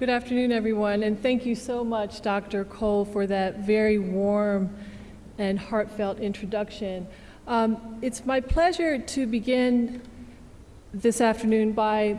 Good afternoon, everyone, and thank you so much, Dr. Cole, for that very warm and heartfelt introduction. Um, it's my pleasure to begin this afternoon by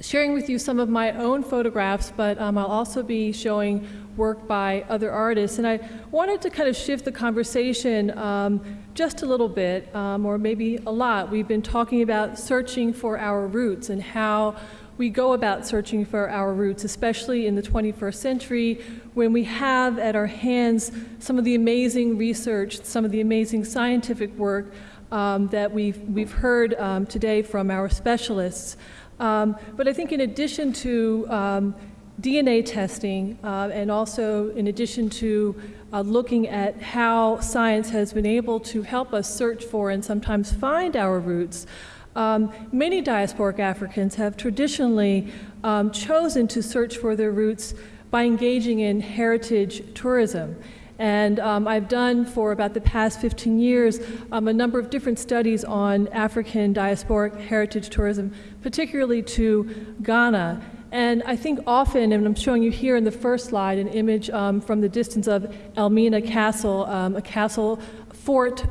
sharing with you some of my own photographs, but um, I'll also be showing work by other artists. And I wanted to kind of shift the conversation um, just a little bit, um, or maybe a lot. We've been talking about searching for our roots and how we go about searching for our roots, especially in the 21st century when we have at our hands some of the amazing research, some of the amazing scientific work um, that we've, we've heard um, today from our specialists. Um, but I think in addition to um, DNA testing uh, and also in addition to uh, looking at how science has been able to help us search for and sometimes find our roots, um, many diasporic Africans have traditionally um, chosen to search for their roots by engaging in heritage tourism. And um, I've done for about the past 15 years um, a number of different studies on African diasporic heritage tourism, particularly to Ghana. And I think often, and I'm showing you here in the first slide, an image um, from the distance of Elmina Castle, um, a castle fort,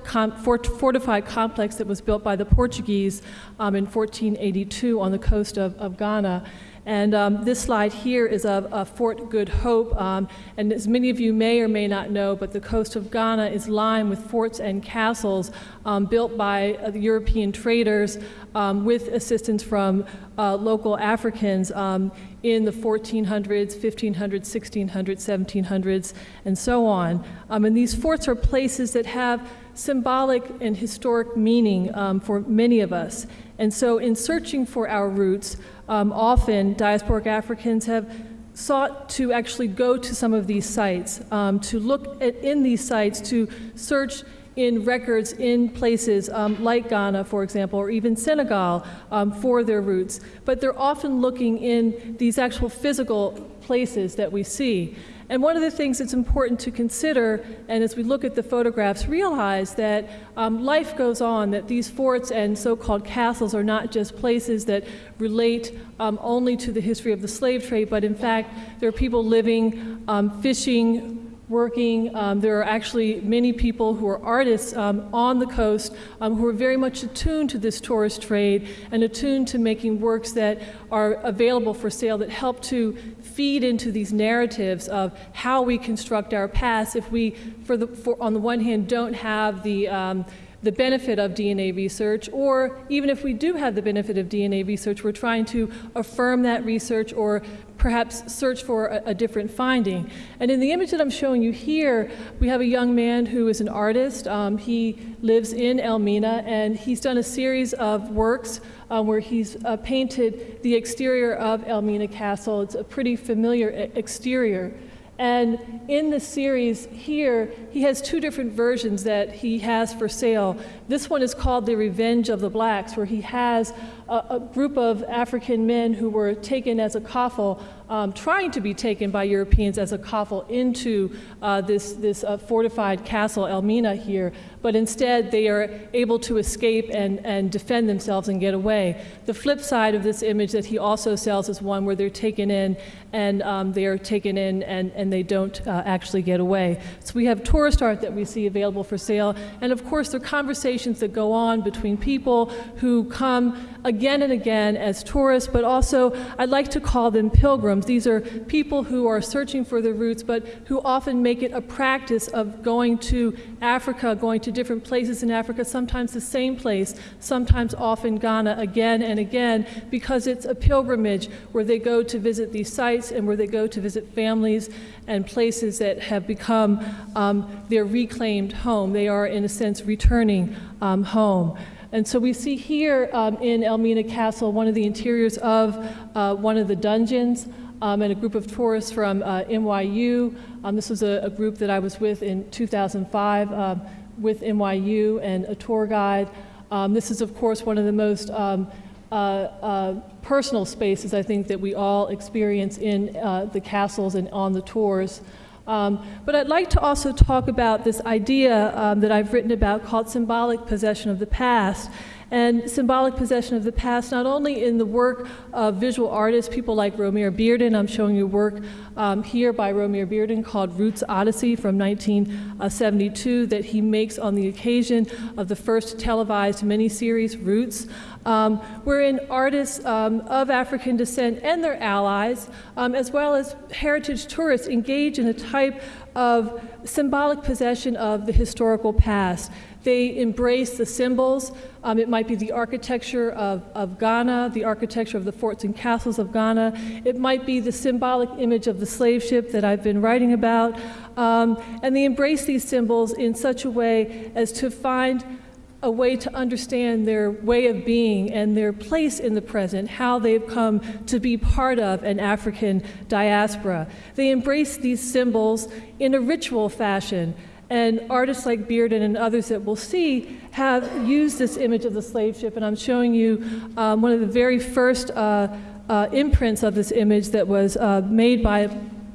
fort, fortified complex that was built by the Portuguese um, in 1482 on the coast of, of Ghana. And um, this slide here is of, of Fort Good Hope. Um, and as many of you may or may not know, but the coast of Ghana is lined with forts and castles um, built by uh, European traders um, with assistance from uh, local Africans um, in the 1400s, 1500s, 1600s, 1700s, and so on. Um, and these forts are places that have symbolic and historic meaning for many of us. And so in searching for our roots, um, often diasporic Africans have sought to actually go to some of these sites, um, to look at, in these sites, to search in records in places um, like Ghana, for example, or even Senegal um, for their roots. But they're often looking in these actual physical places that we see. And one of the things that's important to consider, and as we look at the photographs, realize that um, life goes on, that these forts and so-called castles are not just places that relate um, only to the history of the slave trade, but in fact, there are people living, um, fishing, working. Um, there are actually many people who are artists um, on the coast um, who are very much attuned to this tourist trade and attuned to making works that are available for sale that help to feed into these narratives of how we construct our past if we, for the, for, on the one hand, don't have the um, the benefit of DNA research, or even if we do have the benefit of DNA research, we're trying to affirm that research or perhaps search for a, a, different finding. And in the image that I'm showing you here, we have a young man who is an artist. Um, he lives in Elmina, and he's done a series of works uh, where he's uh, painted the exterior of Elmina Castle. It's a pretty familiar exterior. And in the series here, he has two different versions that he has for sale. This one is called The Revenge of the Blacks, where he has a, a group of African men who were taken as a coffle um, trying to be taken by Europeans as a coffle into uh, this, this uh, fortified castle, Elmina here, but instead they are able to escape and, and defend themselves and get away. The flip side of this image that he also sells is one where they're taken in and um, they are taken in and, and they don't uh, actually get away. So we have tourist art that we see available for sale, and of course there are conversations that go on between people who come again and again as tourists, but also I'd like to call them pilgrims. These are people who are searching for their roots, but who often make it a practice of going to Africa, going to different places in Africa, sometimes the same place, sometimes often Ghana again and again, because it's a pilgrimage where they go to visit these sites and where they go to visit families and places that have become um, their reclaimed home. They are, in a sense, returning um, home. And so we see here um, in Elmina Castle one of the interiors of uh, one of the dungeons um, and a group of tourists from uh, NYU. Um, this was a, a, group that I was with in 2005 um, with NYU and a tour guide. Um, this is, of course, one of the most um, uh, uh, personal spaces I think that we all experience in uh, the castles and on the tours. Um, but I'd like to also talk about this idea um, that I've written about called symbolic possession of the past. and symbolic possession of the past, not only in the work of visual artists, people like Romare Bearden. I'm showing you work um, here by Romare Bearden called Roots Odyssey from 1972 that he makes on the occasion of the first televised miniseries, Roots, um, wherein artists um, of African descent and their allies, um, as well as heritage tourists, engage in a type of symbolic possession of the historical past. They embrace the symbols. Um, it might be the architecture of, of Ghana, the architecture of the forts and castles of Ghana. It might be the symbolic image of the slave ship that I've been writing about. Um, and they embrace these symbols in such a way as to find a way to understand their way of being and their place in the present, how they've come to be part of an African diaspora. They embrace these symbols in a ritual fashion and artists like Bearden and others that we'll see have used this image of the slave ship. And I'm showing you um, one of the very first uh, uh, imprints of this image that was uh, made by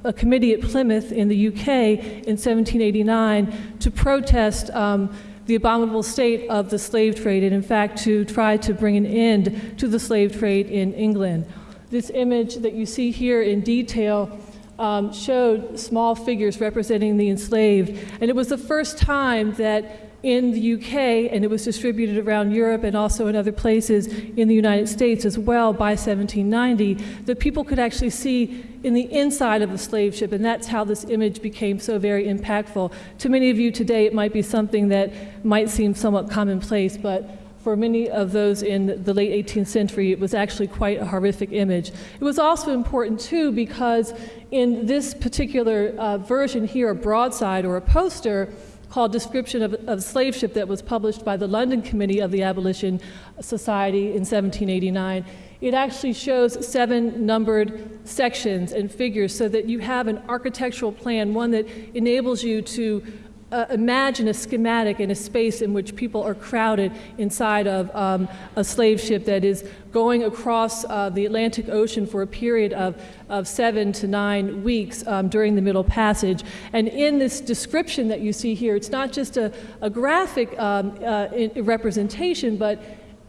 a committee at Plymouth in the UK in 1789 to protest um, the abominable state of the slave trade and in fact to try to bring an end to the slave trade in England. This image that you see here in detail um, showed small figures representing the enslaved. And it was the first time that in the UK, and it was distributed around Europe and also in other places in the United States as well by 1790, that people could actually see in the inside of a slave ship, and that's how this image became so very impactful. To many of you today, it might be something that might seem somewhat commonplace, but for many of those in the late 18th century, it was actually quite a horrific image. It was also important, too, because in this particular uh, version here, a broadside or a poster, called Description of, of Slave Ship that was published by the London Committee of the Abolition Society in 1789. It actually shows seven numbered sections and figures so that you have an architectural plan, one that enables you to uh, imagine a schematic in a space in which people are crowded inside of um, a slave ship that is going across uh, the Atlantic Ocean for a period of, of seven to nine weeks um, during the Middle Passage. And in this description that you see here, it's not just a, a graphic um, uh, representation, but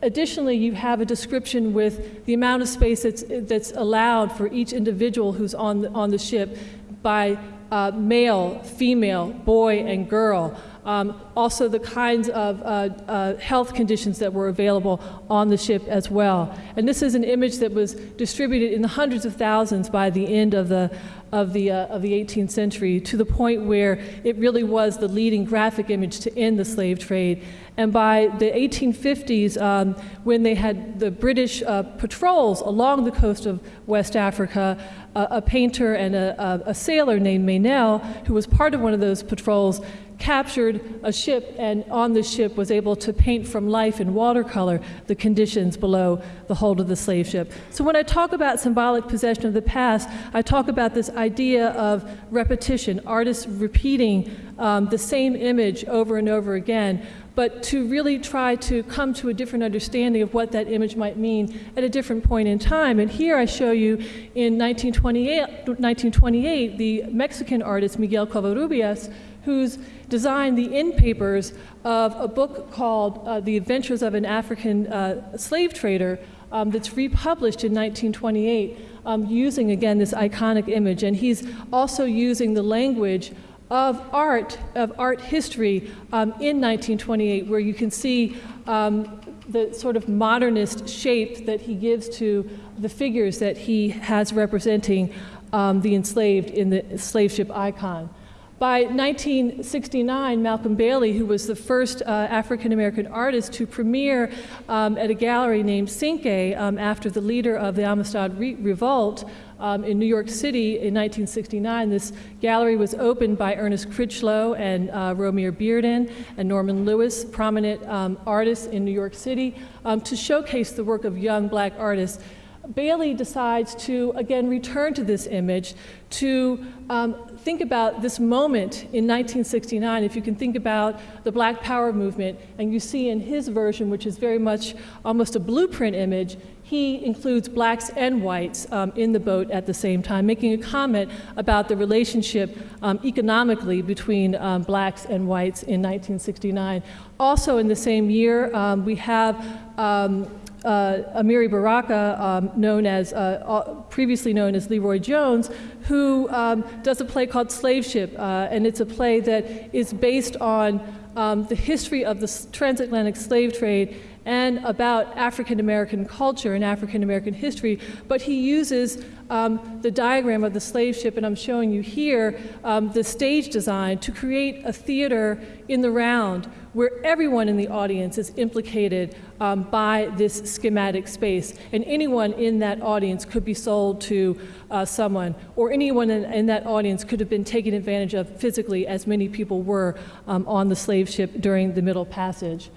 Additionally, you have a description with the amount of space that's, that's allowed for each individual who's on the, on the ship by uh, male, female, boy, and girl. Um, also, the kinds of uh, uh, health conditions that were available on the ship as well. And this is an image that was distributed in the hundreds of thousands by the end of the, of the, uh, of the 18th century to the point where it really was the leading graphic image to end the slave trade. And by the 1850s, um, when they had the British uh, patrols along the coast of West Africa, uh, a painter and a, a, a sailor named Meynell, who was part of one of those patrols, captured a ship and on the ship was able to paint from life in watercolor the conditions below the hold of the slave ship. So when I talk about symbolic possession of the past, I talk about this idea of repetition, artists repeating um, the same image over and over again, but to really try to come to a different understanding of what that image might mean at a different point in time. And here I show you in 1928, 1928 the Mexican artist Miguel Covarrubias who's designed the in papers of a book called uh, The Adventures of an African uh, Slave Trader um, that's republished in 1928 um, using, again, this iconic image. And he's also using the language of art, of art history um, in 1928, where you can see um, the sort of modernist shape that he gives to the figures that he has representing um, the enslaved in the slave ship icon. By 1969, Malcolm Bailey, who was the first uh, African American artist to premiere um, at a gallery named Cinque um, after the leader of the Amistad Re Revolt um, in New York City in 1969, this gallery was opened by Ernest Critchlow and uh, Bearden and Norman Lewis, prominent um, artists in New York City, um, to showcase the work of young black artists. Bailey decides to again return to this image to um, think about this moment in 1969. If you can think about the Black Power movement, and you see in his version, which is very much almost a blueprint image, he includes blacks and whites um, in the boat at the same time, making a comment about the relationship um, economically between um, blacks and whites in 1969. Also in the same year, um, we have um, uh, Amiri Baraka, um, known as, uh, previously known as LeRoi Jones, who um, does a play called Slave Ship, uh, and it's a play that is based on um, the history of the transatlantic slave trade and about African American culture and African American history, but he uses um, the diagram of the slave ship, and I'm showing you here um, the stage design to create a theater in the round where everyone in the audience is implicated um, by this schematic space. And anyone in that audience could be sold to uh, someone, or anyone in, in, that audience could have been taken advantage of physically, as many people were um, on the slave ship during the Middle Passage.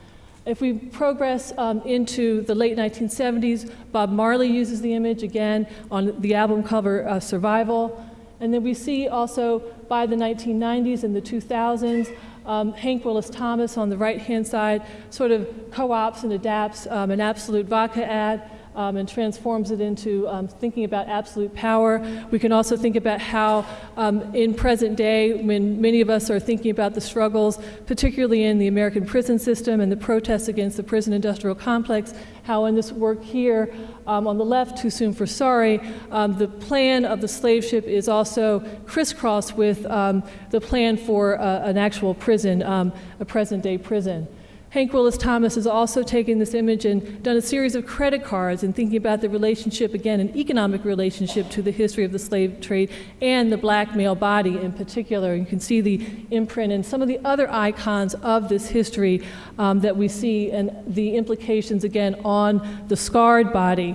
If we progress um, into the late 1970s, Bob Marley uses the image again on the album cover uh, Survival. And then we see also by the 1990s and the 2000s, um, Hank Willis Thomas on the right hand side sort of co ops and adapts um, an Absolut vodka ad um, and transforms it into um, thinking about absolute power. We can also think about how, um, in present day, when many of us are thinking about the struggles, particularly in the American prison system and the protests against the prison industrial complex, how in this work here um, on the left, Too Soon for Sorry, um, the plan of the slave ship is also crisscrossed with um, the plan for uh, an actual prison, a present day prison. Hank Willis Thomas has also taken this image and done a series of credit cards and thinking about the relationship, again, an economic relationship to the history of the slave trade and the black male body in particular. You can see the imprint and some of the other icons of this history um, that we see and the implications, again, on the scarred body.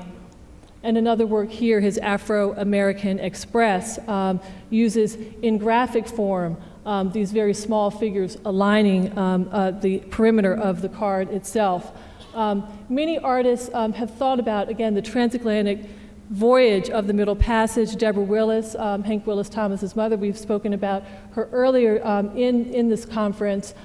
And another work here, his Afro American Express, um, uses in graphic form um, these very small figures aligning um, uh, the perimeter of the card itself. Um, many artists um, have thought about, again, the transatlantic voyage of the Middle Passage. Deborah Willis, um, Hank Willis Thomas's mother, we've spoken about her earlier um, in, in this conference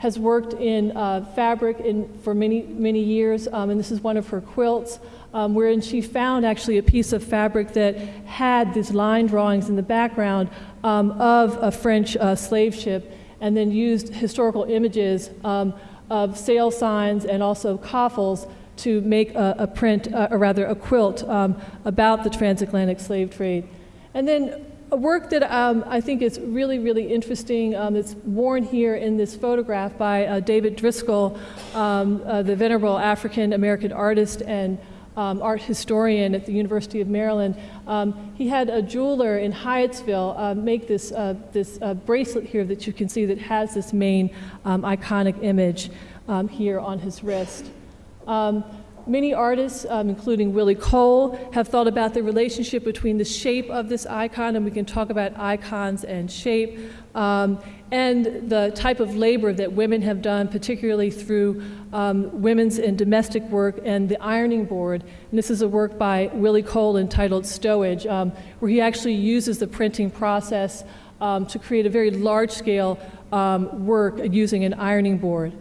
has worked in uh, fabric in, for many, many years, um, and this is one of her quilts, um, wherein she found actually a piece of fabric that had these line drawings in the background um, of a French uh, slave ship, and then used historical images um, of sail signs and also coffles to make a, a print, uh, or rather a quilt, um, about the transatlantic slave trade. And then a work that um, I think is really, really interesting. Um, it's worn here in this photograph by uh, David Driskell, um, uh, the venerable African American artist and um, art historian at the University of Maryland. Um, he had a jeweler in Hyattsville uh, make this, uh, this uh, bracelet here that you can see that has this main um, iconic image here on his wrist. Many artists, um, including Willie Cole, have thought about the relationship between the shape of this icon, and we can talk about icons and shape, um, and the type of labor that women have done, particularly through um, women's and domestic work and the ironing board. And this is a work by Willie Cole entitled Stowage, um, where he actually uses the printing process um, to create a very large scale um, work using an ironing board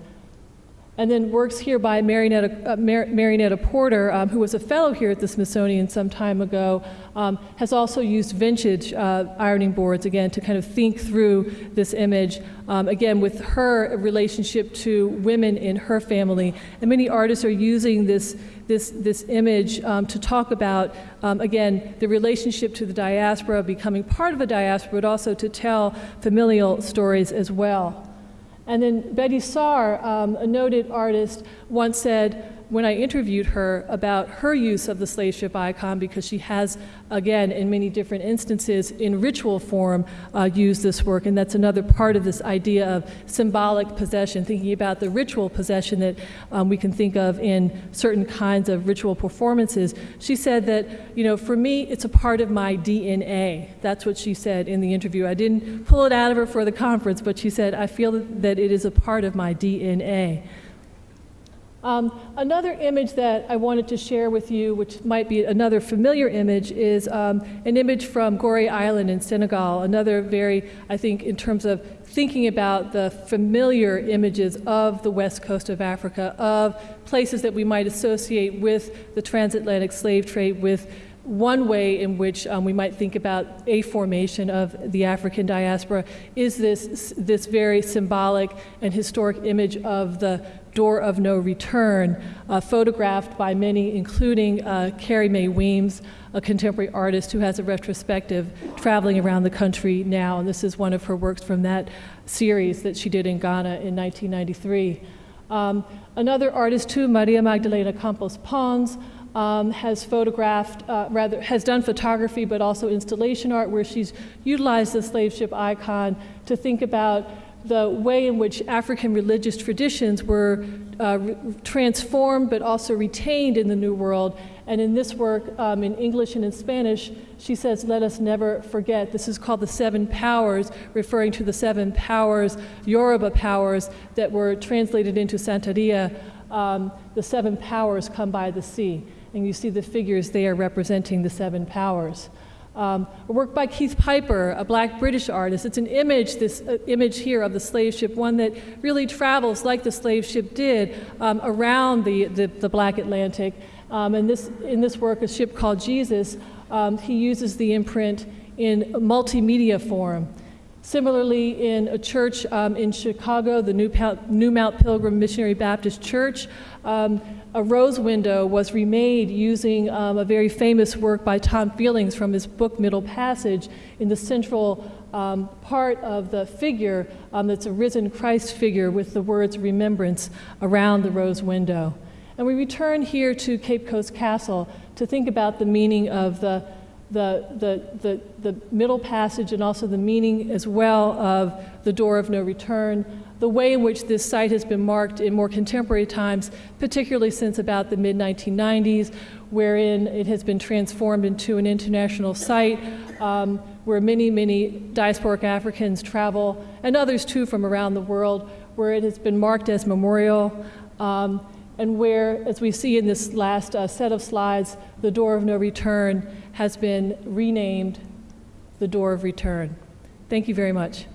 and then works here by Marianetta, uh, Mar Marianetta Porter, um, who was a fellow here at the Smithsonian some time ago, um, has also used vintage uh, ironing boards, again, to kind of think through this image, um, again, with her relationship to women in her family. And many artists are using this, this, this image um, to talk about, um, again, the relationship to the diaspora, becoming part of a diaspora, but also to tell familial stories as well. And then Betty Saar, um, a noted artist, once said, when I interviewed her about her use of the slave ship icon, because she has, again, in many different instances, in ritual form, uh, used this work. And that's another part of this idea of symbolic possession, thinking about the ritual possession that um, we can think of in certain kinds of ritual performances. She said that, you know, for me, it's a part of my DNA. That's what she said in the interview. I didn't pull it out of her for the conference, but she said, I feel that it is a part of my DNA. Um, another image that I wanted to share with you, which might be another familiar image, is um, an image from Gorée Island in Senegal. Another very, I think, in terms of thinking about the familiar images of the west coast of Africa, of places that we might associate with the transatlantic slave trade, with one way in which um, we might think about a formation of the African diaspora is this, this very symbolic and historic image of the door of no return, uh, photographed by many, including uh, Carrie Mae Weems, a contemporary artist who has a retrospective traveling around the country now. And this is one of her works from that series that she did in Ghana in 1993. Um, another artist too, Maria Magdalena Campos Pons, um, has photographed, uh, rather, has done photography, but also installation art, where she's utilized the slave ship icon to think about the way in which African religious traditions were uh, transformed but also retained in the New World. And in this work, um, in English and in Spanish, she says, Let us never forget. This is called the Seven Powers, referring to the seven powers, Yoruba powers, that were translated into Santeria. Um, the seven powers come by the sea and you see the figures there representing the seven powers. Um, a work by Keith Piper, a black British artist. It's an image, this uh, image here of the slave ship, one that really travels like the slave ship did um, around the, the, the, black Atlantic. Um, and this, in this work, a ship called Jesus, um, he uses the imprint in multimedia form. Similarly, in a church um, in Chicago, the New, New, Mount Pilgrim Missionary Baptist Church, um, a rose window was remade using um, a very famous work by Tom Feelings from his book Middle Passage in the central um, part of the figure um, that's a risen Christ figure with the words remembrance around the rose window. And we return here to Cape Coast Castle to think about the meaning of the the, the, the, the middle passage and also the meaning as well of the door of no return, the way in which this site has been marked in more contemporary times, particularly since about the mid 1990s, wherein it has been transformed into an international site um, where many, many diasporic Africans travel, and others too from around the world, where it has been marked as memorial. Um, and where, as we see in this last uh, set of slides, the door of no return has been renamed the door of return. Thank you very much.